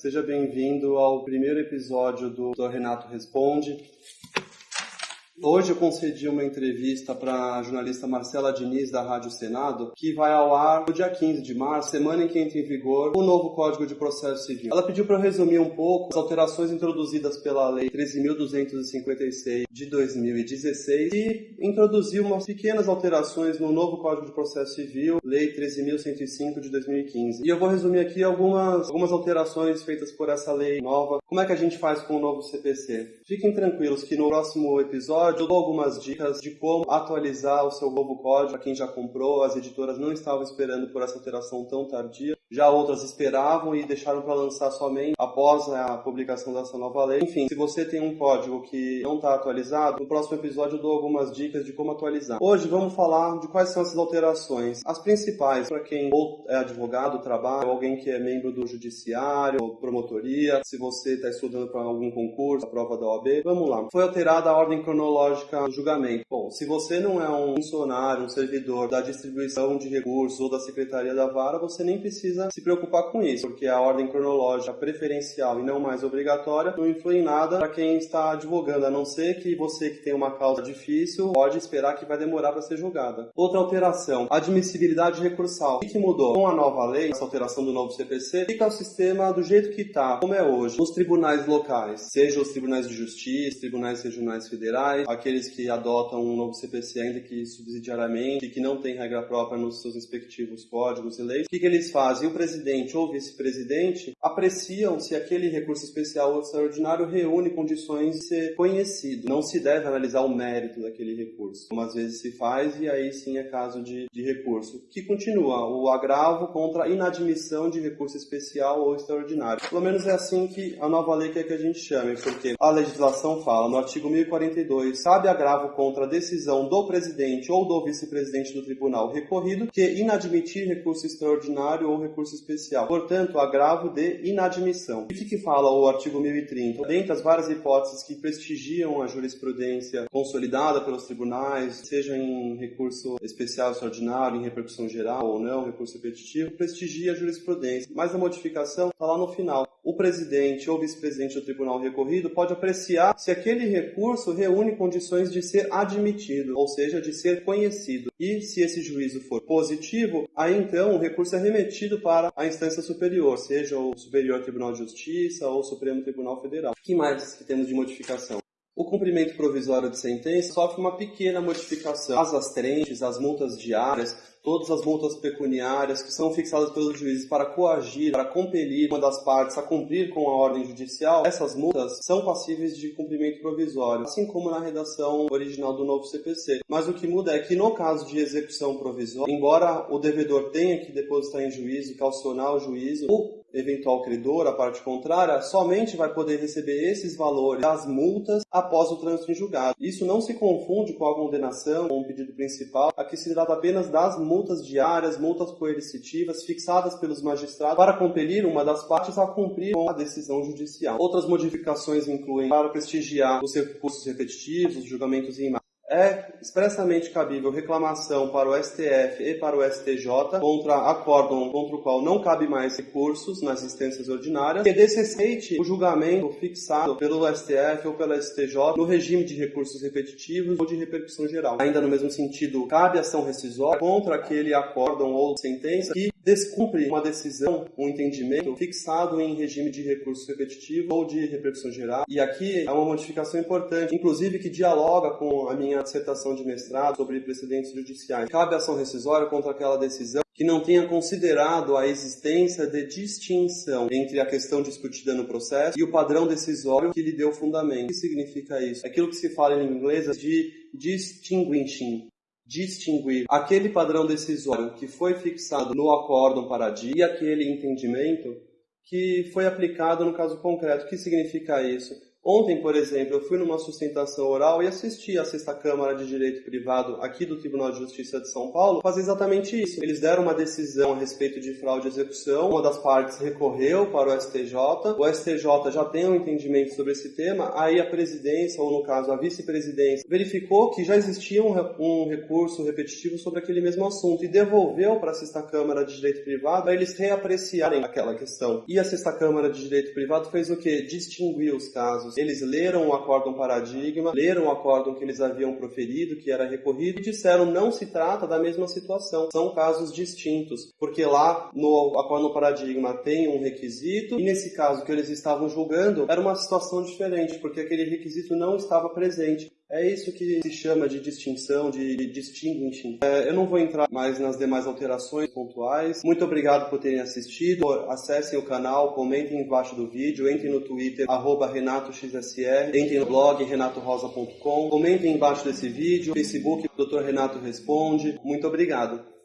Seja bem-vindo ao primeiro episódio do Dr. Renato Responde. Hoje eu concedi uma entrevista para a jornalista Marcela Diniz, da Rádio Senado, que vai ao ar no dia 15 de março, semana em que entra em vigor o novo Código de Processo Civil. Ela pediu para eu resumir um pouco as alterações introduzidas pela Lei 13.256 de 2016 e introduzir umas pequenas alterações no novo Código de Processo Civil, Lei 13.105 de 2015. E eu vou resumir aqui algumas, algumas alterações feitas por essa lei nova. Como é que a gente faz com o novo CPC? Fiquem tranquilos que no próximo episódio episódio eu dou algumas dicas de como atualizar o seu novo código para quem já comprou. As editoras não estavam esperando por essa alteração tão tardia. Já outras esperavam e deixaram para lançar somente após a publicação dessa nova lei. Enfim, se você tem um código que não está atualizado, no próximo episódio eu dou algumas dicas de como atualizar. Hoje vamos falar de quais são essas alterações. As principais para quem ou é advogado, trabalha, ou alguém que é membro do judiciário, ou promotoria, se você está estudando para algum concurso, a prova da OAB. Vamos lá. Foi alterada a ordem cronológica do julgamento. Bom, se você não é um funcionário, um servidor da distribuição de recursos ou da secretaria da vara, você nem precisa precisa se preocupar com isso, porque a ordem cronológica preferencial e não mais obrigatória não influi em nada para quem está advogando, a não ser que você que tem uma causa difícil pode esperar que vai demorar para ser julgada. Outra alteração, admissibilidade recursal. O que mudou? Com a nova lei, essa alteração do novo CPC, fica o sistema do jeito que está, como é hoje, nos tribunais locais, seja os tribunais de justiça, tribunais regionais federais, aqueles que adotam um novo CPC ainda que subsidiariamente e que não tem regra própria nos seus respectivos códigos e leis, o que, que eles fazem? O presidente ou vice-presidente apreciam se aquele recurso especial ou extraordinário reúne condições de ser conhecido. Não se deve analisar o mérito daquele recurso, como às vezes se faz, e aí sim é caso de, de recurso. Que continua o agravo contra a inadmissão de recurso especial ou extraordinário. Pelo menos é assim que a nova lei quer que a gente chame, porque a legislação fala no artigo 1042, cabe agravo contra a decisão do presidente ou do vice-presidente do tribunal recorrido que inadmitir recurso extraordinário ou recurso especial. Portanto, agravo de inadmissão. E o que, que fala o artigo 1030? Dentre as várias hipóteses que prestigiam a jurisprudência consolidada pelos tribunais, seja em recurso especial extraordinário, em repercussão geral ou não, recurso repetitivo, prestigia a jurisprudência. Mas a modificação está lá no final o presidente ou vice-presidente do tribunal recorrido pode apreciar se aquele recurso reúne condições de ser admitido, ou seja, de ser conhecido. E se esse juízo for positivo, aí então o recurso é remetido para a instância superior, seja o Superior Tribunal de Justiça ou o Supremo Tribunal Federal. O que mais que temos de modificação? O cumprimento provisório de sentença sofre uma pequena modificação. As astrentes, as multas diárias, todas as multas pecuniárias que são fixadas pelos juízes para coagir, para compelir uma das partes a cumprir com a ordem judicial, essas multas são passíveis de cumprimento provisório, assim como na redação original do novo CPC. Mas o que muda é que no caso de execução provisória, embora o devedor tenha que depositar em juízo, calcionar o juízo, o eventual credor, a parte contrária, somente vai poder receber esses valores das multas após o trânsito em julgado. Isso não se confunde com a condenação ou um pedido principal, aqui se trata apenas das multas diárias, multas coercitivas fixadas pelos magistrados para compelir uma das partes a cumprir com a decisão judicial. Outras modificações incluem para prestigiar os recursos repetitivos, os julgamentos em é expressamente cabível reclamação para o STF e para o STJ contra acórdão contra o qual não cabe mais recursos nas instâncias ordinárias que desrespeite o julgamento fixado pelo STF ou pela STJ no regime de recursos repetitivos ou de repercussão geral. Ainda no mesmo sentido, cabe ação rescisória contra aquele acórdão ou sentença que descumpre uma decisão, um entendimento fixado em regime de recurso repetitivo ou de repercussão geral. E aqui é uma modificação importante, inclusive que dialoga com a minha dissertação de mestrado sobre precedentes judiciais. Cabe ação rescisória contra aquela decisão que não tenha considerado a existência de distinção entre a questão discutida no processo e o padrão decisório que lhe deu fundamento. O que significa isso? Aquilo que se fala em inglês é de distinguishing, distinguir aquele padrão decisório que foi fixado no acórdão paradigma e aquele entendimento que foi aplicado no caso concreto. O que significa isso? Ontem, por exemplo, eu fui numa sustentação oral e assisti à sexta Câmara de Direito Privado aqui do Tribunal de Justiça de São Paulo fazer exatamente isso. Eles deram uma decisão a respeito de fraude e execução, uma das partes recorreu para o STJ, o STJ já tem um entendimento sobre esse tema, aí a presidência, ou no caso a vice-presidência, verificou que já existia um, um recurso repetitivo sobre aquele mesmo assunto e devolveu para a sexta Câmara de Direito Privado para eles reapreciarem aquela questão. E a sexta Câmara de Direito Privado fez o que? Distinguiu os casos casos. Eles leram o acórdão paradigma, leram o acórdão que eles haviam proferido, que era recorrido, e disseram não se trata da mesma situação. São casos distintos, porque lá no acórdão paradigma tem um requisito, e nesse caso que eles estavam julgando, era uma situação diferente, porque aquele requisito não estava presente. É isso que se chama de distinção, de distinguishing. É, eu não vou entrar mais nas demais alterações pontuais. Muito obrigado por terem assistido. Acessem o canal, comentem embaixo do vídeo, entrem no Twitter, RenatoXSR, entrem no blog renatorosa.com, comentem embaixo desse vídeo, Facebook, Dr. Renato Responde. Muito obrigado.